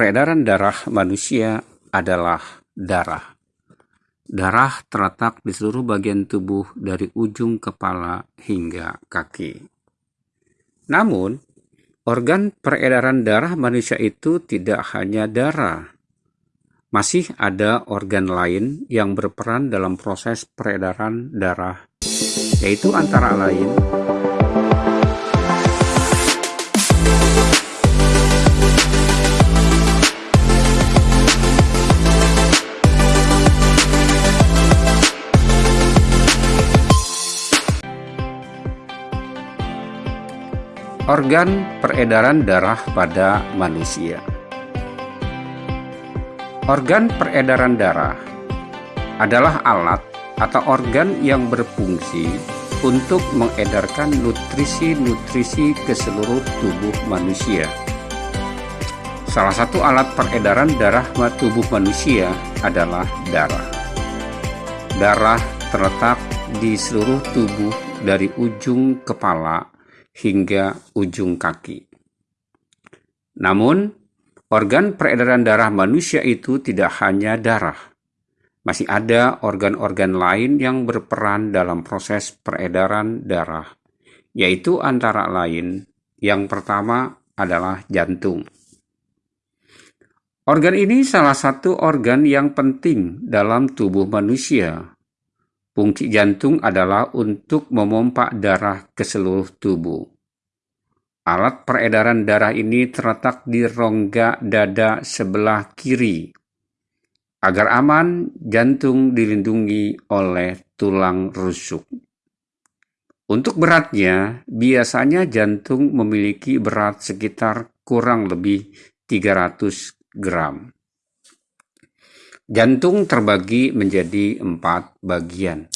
peredaran darah manusia adalah darah. Darah terletak di seluruh bagian tubuh dari ujung kepala hingga kaki. Namun, organ peredaran darah manusia itu tidak hanya darah. Masih ada organ lain yang berperan dalam proses peredaran darah, yaitu antara lain Organ peredaran darah pada manusia. Organ peredaran darah adalah alat atau organ yang berfungsi untuk mengedarkan nutrisi-nutrisi ke seluruh tubuh manusia. Salah satu alat peredaran darah tubuh manusia adalah darah. Darah terletak di seluruh tubuh dari ujung kepala hingga ujung kaki. Namun, organ peredaran darah manusia itu tidak hanya darah. Masih ada organ-organ lain yang berperan dalam proses peredaran darah, yaitu antara lain yang pertama adalah jantung. Organ ini salah satu organ yang penting dalam tubuh manusia Fungsi jantung adalah untuk memompa darah ke seluruh tubuh. Alat peredaran darah ini terletak di rongga dada sebelah kiri. Agar aman, jantung dilindungi oleh tulang rusuk. Untuk beratnya, biasanya jantung memiliki berat sekitar kurang lebih 300 gram. Jantung terbagi menjadi empat bagian,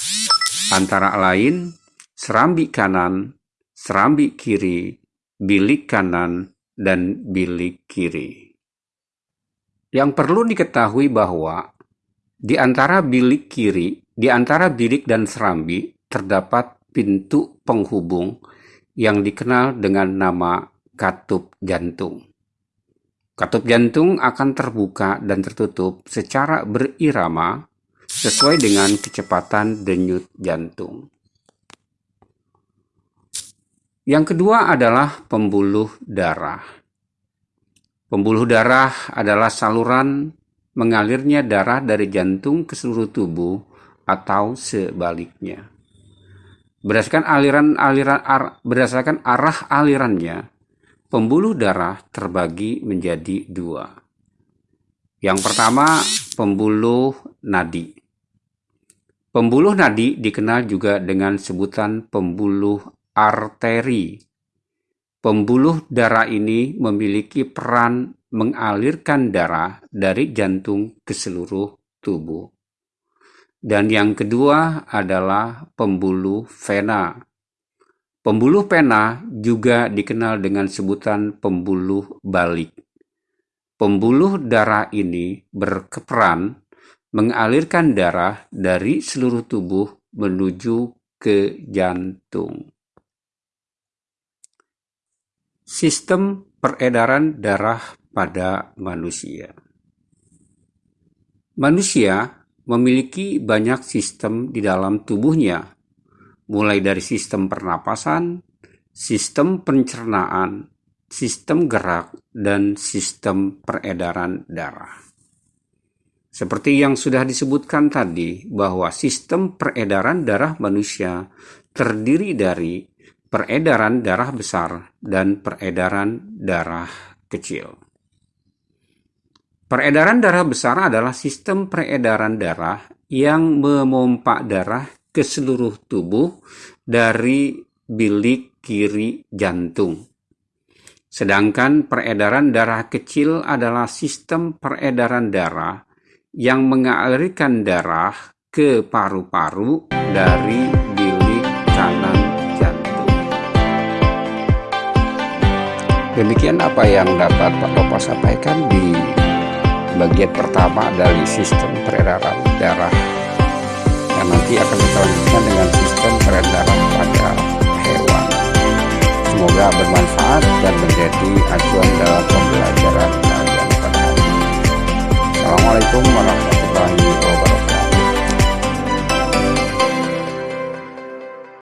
antara lain serambi kanan, serambi kiri, bilik kanan, dan bilik kiri. Yang perlu diketahui bahwa di antara bilik kiri, di antara bilik dan serambi terdapat pintu penghubung yang dikenal dengan nama katup jantung. Katup jantung akan terbuka dan tertutup secara berirama sesuai dengan kecepatan denyut jantung. Yang kedua adalah pembuluh darah. Pembuluh darah adalah saluran mengalirnya darah dari jantung ke seluruh tubuh atau sebaliknya. Berdasarkan aliran-aliran ar, berdasarkan arah alirannya, Pembuluh darah terbagi menjadi dua. Yang pertama, pembuluh nadi. Pembuluh nadi dikenal juga dengan sebutan pembuluh arteri. Pembuluh darah ini memiliki peran mengalirkan darah dari jantung ke seluruh tubuh. Dan yang kedua adalah pembuluh vena. Pembuluh pena juga dikenal dengan sebutan pembuluh balik. Pembuluh darah ini berperan mengalirkan darah dari seluruh tubuh menuju ke jantung. Sistem peredaran darah pada manusia. Manusia memiliki banyak sistem di dalam tubuhnya mulai dari sistem pernapasan, sistem pencernaan, sistem gerak, dan sistem peredaran darah. Seperti yang sudah disebutkan tadi, bahwa sistem peredaran darah manusia terdiri dari peredaran darah besar dan peredaran darah kecil. Peredaran darah besar adalah sistem peredaran darah yang memompa darah ke seluruh tubuh dari bilik kiri jantung. Sedangkan peredaran darah kecil adalah sistem peredaran darah yang mengalirkan darah ke paru-paru dari bilik kanan jantung. Demikian apa yang dapat Pak Bapak sampaikan di bagian pertama dari sistem peredaran darah yang nanti akan kita lanjutkan dengan sistem peredaran pada hewan. Semoga bermanfaat dan menjadi acuan dalam pembelajaran